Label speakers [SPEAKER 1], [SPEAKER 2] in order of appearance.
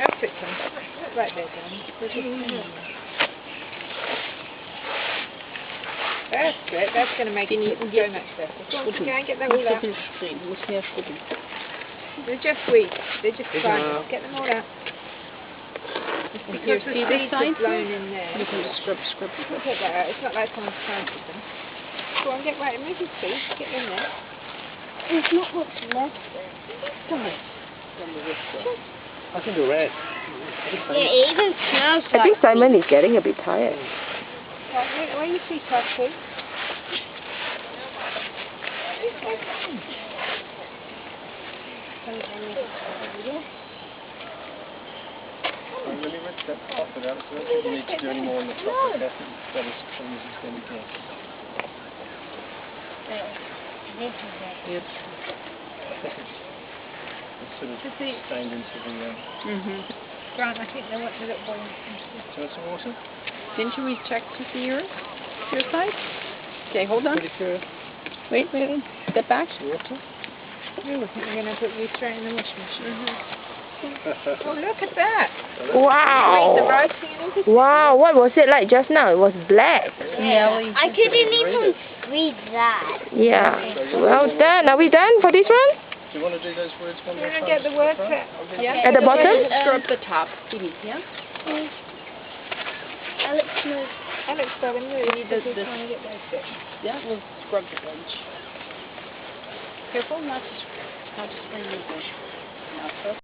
[SPEAKER 1] That's it, Tom. Right there, Dan. There's a- That's it. That's going to make it go much better. Go on, go and get that all out.
[SPEAKER 2] Muss mehr schrubben.
[SPEAKER 1] They're just weeds. They're just fine. Get them all out.
[SPEAKER 2] And
[SPEAKER 1] Because
[SPEAKER 2] here,
[SPEAKER 1] the
[SPEAKER 2] see this
[SPEAKER 1] seeds are blown in there.
[SPEAKER 2] You can just scrub, scrub.
[SPEAKER 1] We'll take that out. It's not like someone's planted them. Go on, get right. Move your feet. Get in there.
[SPEAKER 3] There's not much left there.
[SPEAKER 4] I can do red.
[SPEAKER 3] Yeah, it even smells
[SPEAKER 5] I
[SPEAKER 3] like
[SPEAKER 5] think Simon is getting a bit tired.
[SPEAKER 1] Right, where, where your are, Sue?
[SPEAKER 4] I'm really rich, that's off it out, so I don't you need to do any more on the top of that. That is from this extended here.
[SPEAKER 3] This is it.
[SPEAKER 2] Yep.
[SPEAKER 4] It's sort of
[SPEAKER 1] To see,
[SPEAKER 4] stained into the, uh,
[SPEAKER 2] Mm-hmm.
[SPEAKER 1] Grant, I think they want the little boy.
[SPEAKER 4] do you some water?
[SPEAKER 2] Didn't you check to see yours? Your side? Okay, hold on.
[SPEAKER 4] Pretty sure.
[SPEAKER 2] Wait, wait, wait. Step back.
[SPEAKER 4] Water?
[SPEAKER 1] Oh, I think they're going to put you straight in the washing machine. Oh, look at that.
[SPEAKER 5] Wow!
[SPEAKER 1] writing.
[SPEAKER 5] Wow, what was it like just now? It was black.
[SPEAKER 2] Yeah,
[SPEAKER 3] I couldn't even read that.
[SPEAKER 5] Yeah. Well done. Are we done for this one?
[SPEAKER 4] Do you want to do those words one
[SPEAKER 1] You
[SPEAKER 4] more
[SPEAKER 1] want to
[SPEAKER 4] time?
[SPEAKER 1] get the words
[SPEAKER 4] at the?
[SPEAKER 1] Yeah.
[SPEAKER 5] At the bottom?
[SPEAKER 2] Scrub um, the top. Phoebe, yeah?
[SPEAKER 3] Alex knows.
[SPEAKER 1] Alex, darling, move.
[SPEAKER 2] We need
[SPEAKER 1] because
[SPEAKER 2] this-
[SPEAKER 1] we're trying to get those bits.
[SPEAKER 2] Yeah, we'll scrub the edge. Careful not to, not to spring anything. Now, trust